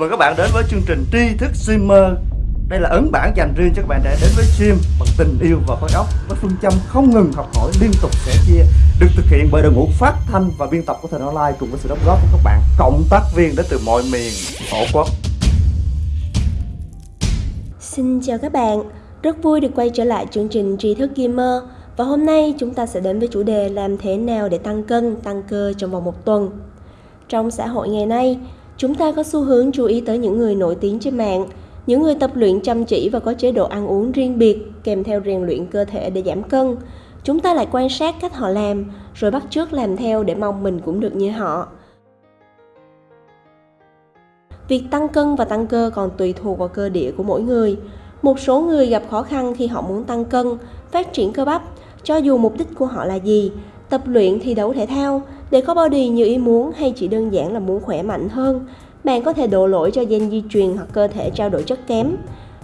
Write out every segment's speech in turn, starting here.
Mời các bạn đến với chương trình tri thức streamer. Đây là ấn bản dành riêng cho các bạn để đến với stream bằng tình yêu và khối óc Với phương châm không ngừng học hỏi liên tục sẻ chia Được thực hiện bởi đội ngũ phát thanh và biên tập của Thành Online Cùng với sự đóng góp của các bạn cộng tác viên đến từ mọi miền tổ quốc. Xin chào các bạn, rất vui được quay trở lại chương trình tri thức gamer. Và hôm nay chúng ta sẽ đến với chủ đề làm thế nào để tăng cân, tăng cơ trong vòng một tuần. Trong xã hội ngày nay, chúng ta có xu hướng chú ý tới những người nổi tiếng trên mạng, những người tập luyện chăm chỉ và có chế độ ăn uống riêng biệt kèm theo rèn luyện cơ thể để giảm cân. Chúng ta lại quan sát cách họ làm rồi bắt chước làm theo để mong mình cũng được như họ. Việc tăng cân và tăng cơ còn tùy thuộc vào cơ địa của mỗi người. Một số người gặp khó khăn khi họ muốn tăng cân, phát triển cơ bắp, cho dù mục đích của họ là gì, tập luyện thi đấu thể thao, để có body như ý muốn hay chỉ đơn giản là muốn khỏe mạnh hơn, bạn có thể đổ lỗi cho gen di truyền hoặc cơ thể trao đổi chất kém.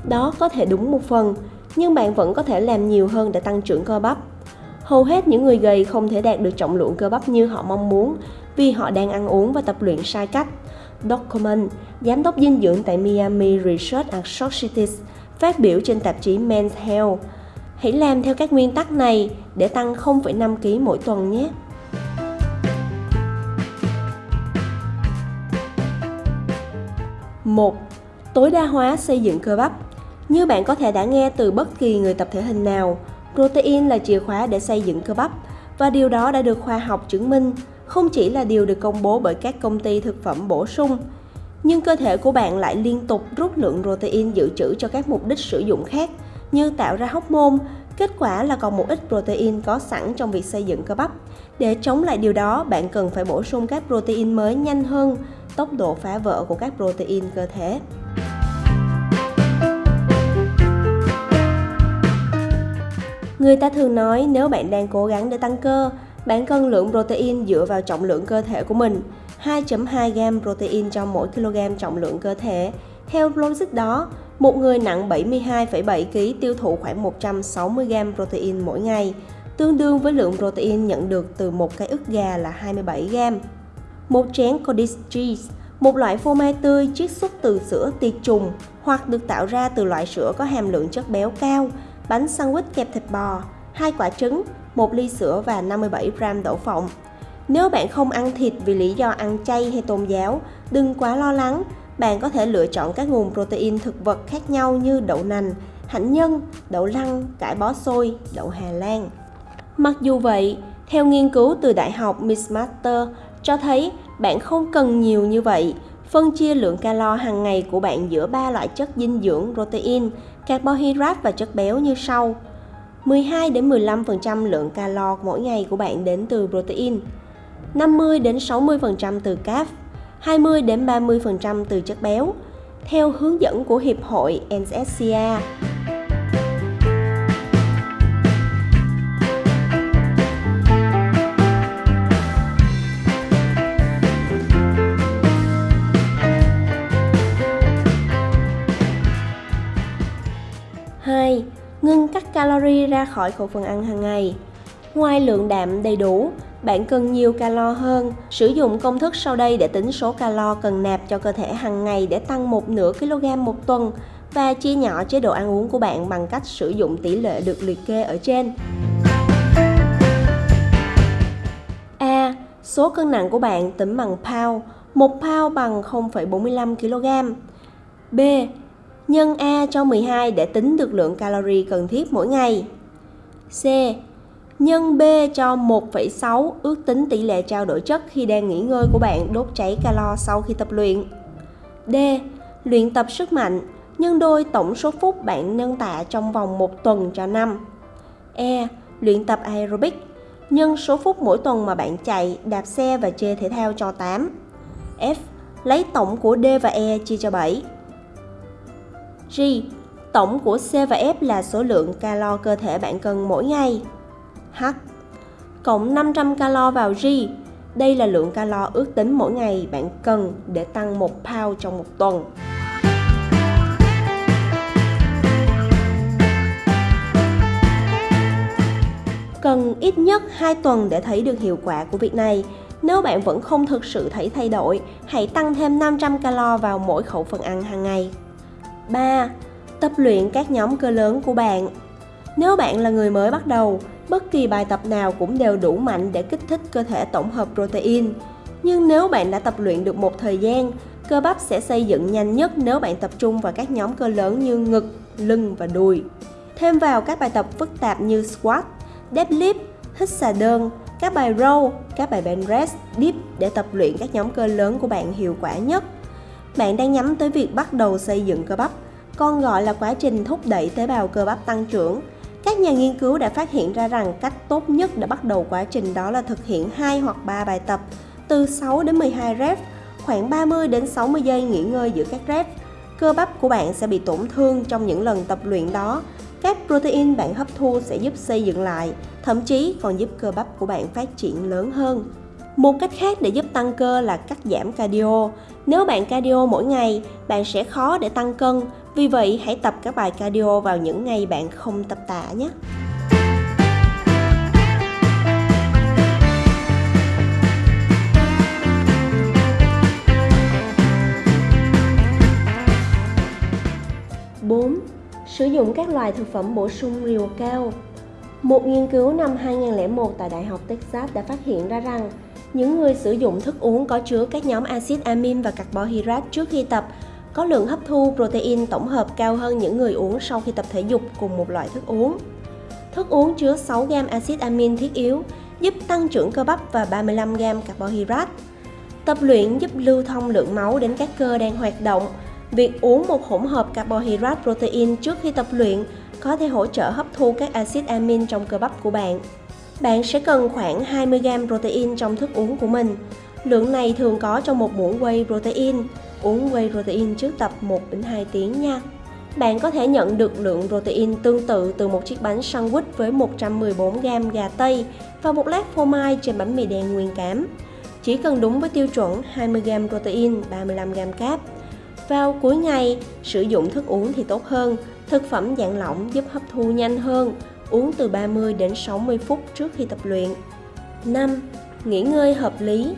Đó có thể đúng một phần, nhưng bạn vẫn có thể làm nhiều hơn để tăng trưởng cơ bắp. Hầu hết những người gầy không thể đạt được trọng lượng cơ bắp như họ mong muốn vì họ đang ăn uống và tập luyện sai cách. Document, giám đốc dinh dưỡng tại Miami Research Associates, phát biểu trên tạp chí Men's Health. Hãy làm theo các nguyên tắc này để tăng 0,5 kg mỗi tuần nhé. 1. Tối đa hóa xây dựng cơ bắp Như bạn có thể đã nghe từ bất kỳ người tập thể hình nào, protein là chìa khóa để xây dựng cơ bắp và điều đó đã được khoa học chứng minh, không chỉ là điều được công bố bởi các công ty thực phẩm bổ sung, nhưng cơ thể của bạn lại liên tục rút lượng protein dự trữ cho các mục đích sử dụng khác như tạo ra hóc môn kết quả là còn một ít protein có sẵn trong việc xây dựng cơ bắp. Để chống lại điều đó, bạn cần phải bổ sung các protein mới nhanh hơn tốc độ phá vỡ của các protein cơ thể. Người ta thường nói nếu bạn đang cố gắng để tăng cơ, bạn cần lượng protein dựa vào trọng lượng cơ thể của mình, 2.2 g protein cho mỗi kg trọng lượng cơ thể. Theo logic đó, một người nặng 72,7 kg tiêu thụ khoảng 160 g protein mỗi ngày, tương đương với lượng protein nhận được từ một cái ức gà là 27 g. Một chén cottage cheese, một loại phô mai tươi chiết xuất từ sữa tiệt trùng hoặc được tạo ra từ loại sữa có hàm lượng chất béo cao, bánh sandwich kẹp thịt bò, hai quả trứng, một ly sữa và 57 gram đậu phộng. Nếu bạn không ăn thịt vì lý do ăn chay hay tôn giáo, đừng quá lo lắng. Bạn có thể lựa chọn các nguồn protein thực vật khác nhau như đậu nành, hạnh nhân, đậu lăng, cải bó xôi, đậu Hà Lan. Mặc dù vậy, theo nghiên cứu từ Đại học Mistmaster cho thấy bạn không cần nhiều như vậy. Phân chia lượng calo hàng ngày của bạn giữa ba loại chất dinh dưỡng protein, carbohydrate và chất béo như sau. 12 đến 15% lượng calo mỗi ngày của bạn đến từ protein, 50 đến 60% từ carb, 20 đến 30% từ chất béo, theo hướng dẫn của Hiệp hội NSCA. Ngưng cắt calorie ra khỏi khẩu phần ăn hàng ngày. Ngoài lượng đạm đầy đủ, bạn cần nhiều calo hơn. Sử dụng công thức sau đây để tính số calo cần nạp cho cơ thể hàng ngày để tăng một nửa kg một tuần và chia nhỏ chế độ ăn uống của bạn bằng cách sử dụng tỷ lệ được liệt kê ở trên. A. Số cân nặng của bạn tính bằng pound. Một pound bằng 0,45 kg. B nhân A cho 12 để tính được lượng calorie cần thiết mỗi ngày. C. Nhân B cho 1,6 ước tính tỷ lệ trao đổi chất khi đang nghỉ ngơi của bạn đốt cháy calo sau khi tập luyện. D. Luyện tập sức mạnh, nhân đôi tổng số phút bạn nâng tạ trong vòng một tuần cho năm. E. Luyện tập aerobic, nhân số phút mỗi tuần mà bạn chạy, đạp xe và chơi thể thao cho 8. F. Lấy tổng của D và E chia cho 7. G. Tổng của C và F là số lượng calo cơ thể bạn cần mỗi ngày. H. Cộng 500 calo vào G. Đây là lượng calo ước tính mỗi ngày bạn cần để tăng 1 pound trong một tuần. Cần ít nhất 2 tuần để thấy được hiệu quả của việc này. Nếu bạn vẫn không thực sự thấy thay đổi, hãy tăng thêm 500 calo vào mỗi khẩu phần ăn hàng ngày. 3. Tập luyện các nhóm cơ lớn của bạn. Nếu bạn là người mới bắt đầu, bất kỳ bài tập nào cũng đều đủ mạnh để kích thích cơ thể tổng hợp protein. Nhưng nếu bạn đã tập luyện được một thời gian, cơ bắp sẽ xây dựng nhanh nhất nếu bạn tập trung vào các nhóm cơ lớn như ngực, lưng và đùi. Thêm vào các bài tập phức tạp như squat, deadlift, hít xà đơn, các bài row, các bài bench press, dip để tập luyện các nhóm cơ lớn của bạn hiệu quả nhất. Bạn đang nhắm tới việc bắt đầu xây dựng cơ bắp, còn gọi là quá trình thúc đẩy tế bào cơ bắp tăng trưởng. Các nhà nghiên cứu đã phát hiện ra rằng cách tốt nhất để bắt đầu quá trình đó là thực hiện 2 hoặc 3 bài tập từ 6 đến 12 rep, khoảng 30 đến 60 giây nghỉ ngơi giữa các rep. Cơ bắp của bạn sẽ bị tổn thương trong những lần tập luyện đó. Các protein bạn hấp thu sẽ giúp xây dựng lại, thậm chí còn giúp cơ bắp của bạn phát triển lớn hơn. Một cách khác để giúp tăng cơ là cắt giảm cardio. Nếu bạn cardio mỗi ngày, bạn sẽ khó để tăng cân. Vì vậy, hãy tập các bài cardio vào những ngày bạn không tập tạ nhé. Bốn, Sử dụng các loại thực phẩm bổ sung liều cao một nghiên cứu năm 2001 tại Đại học Texas đã phát hiện ra rằng những người sử dụng thức uống có chứa các nhóm axit amin và carbohydrate trước khi tập có lượng hấp thu protein tổng hợp cao hơn những người uống sau khi tập thể dục cùng một loại thức uống. Thức uống chứa 6 g axit amin thiết yếu, giúp tăng trưởng cơ bắp và 35 g carbohydrate. Tập luyện giúp lưu thông lượng máu đến các cơ đang hoạt động. Việc uống một hỗn hợp carbohydrate protein trước khi tập luyện có thể hỗ trợ hấp thu các axit amin trong cơ bắp của bạn. Bạn sẽ cần khoảng 20g protein trong thức uống của mình. Lượng này thường có trong một muỗng whey protein. Uống whey protein trước tập 1 đến 2 tiếng nha. Bạn có thể nhận được lượng protein tương tự từ một chiếc bánh sandwich với 114g gà tây và một lát phô mai trên bánh mì đen nguyên cám. Chỉ cần đúng với tiêu chuẩn 20g protein, 35g cáp. Vào cuối ngày, sử dụng thức uống thì tốt hơn. Thực phẩm dạng lỏng giúp hấp thu nhanh hơn, uống từ 30 đến 60 phút trước khi tập luyện. 5. Nghỉ ngơi hợp lý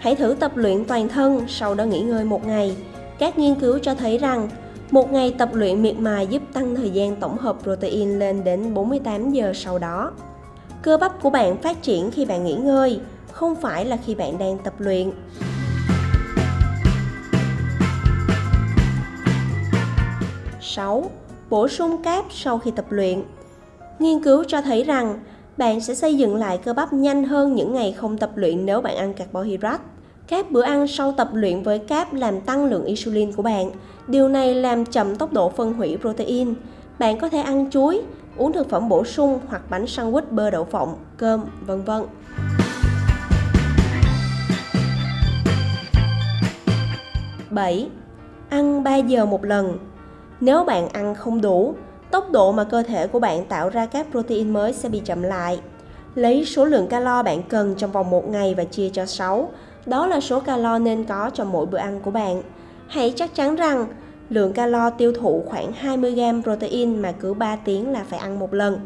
Hãy thử tập luyện toàn thân, sau đó nghỉ ngơi một ngày. Các nghiên cứu cho thấy rằng, một ngày tập luyện miệt mài giúp tăng thời gian tổng hợp protein lên đến 48 giờ sau đó. Cơ bắp của bạn phát triển khi bạn nghỉ ngơi, không phải là khi bạn đang tập luyện. Sáu, Bổ sung cáp sau khi tập luyện Nghiên cứu cho thấy rằng bạn sẽ xây dựng lại cơ bắp nhanh hơn những ngày không tập luyện nếu bạn ăn carbohydrate. Các bữa ăn sau tập luyện với cáp làm tăng lượng insulin của bạn. Điều này làm chậm tốc độ phân hủy protein. Bạn có thể ăn chuối, uống thực phẩm bổ sung hoặc bánh sandwich bơ đậu phộng, cơm, vân vân. Bảy, Ăn 3 giờ một lần nếu bạn ăn không đủ, tốc độ mà cơ thể của bạn tạo ra các protein mới sẽ bị chậm lại. Lấy số lượng calo bạn cần trong vòng một ngày và chia cho 6, đó là số calo nên có cho mỗi bữa ăn của bạn. Hãy chắc chắn rằng lượng calo tiêu thụ khoảng 20g protein mà cứ 3 tiếng là phải ăn một lần.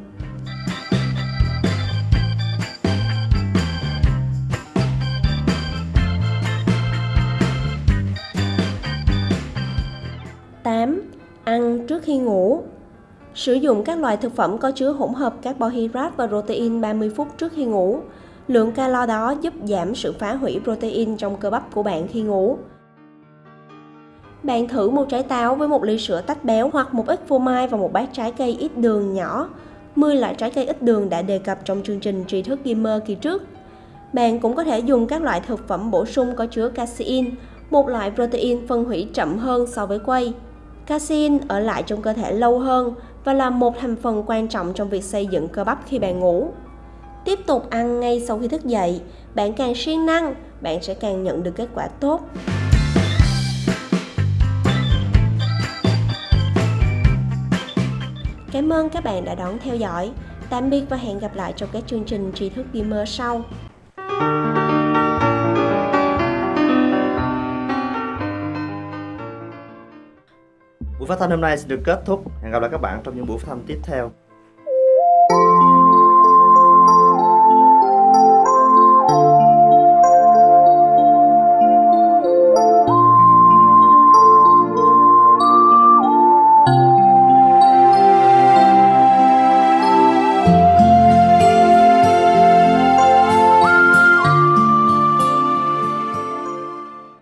Tám Ăn trước khi ngủ Sử dụng các loại thực phẩm có chứa hỗn hợp carbohydrate và protein 30 phút trước khi ngủ. Lượng calo đó giúp giảm sự phá hủy protein trong cơ bắp của bạn khi ngủ. Bạn thử một trái táo với một ly sữa tách béo hoặc một ít phô mai và một bát trái cây ít đường nhỏ. 10 loại trái cây ít đường đã đề cập trong chương trình tri thức gamer kỳ trước. Bạn cũng có thể dùng các loại thực phẩm bổ sung có chứa casein, một loại protein phân hủy chậm hơn so với quay. Casein ở lại trong cơ thể lâu hơn và là một thành phần quan trọng trong việc xây dựng cơ bắp khi bạn ngủ. Tiếp tục ăn ngay sau khi thức dậy, bạn càng siêng năng, bạn sẽ càng nhận được kết quả tốt. Cảm ơn các bạn đã đón theo dõi. Tạm biệt và hẹn gặp lại trong các chương trình tri thức gamer sau. Phát thanh hôm nay sẽ được kết thúc. Hẹn gặp lại các bạn trong những buổi phát thanh tiếp theo.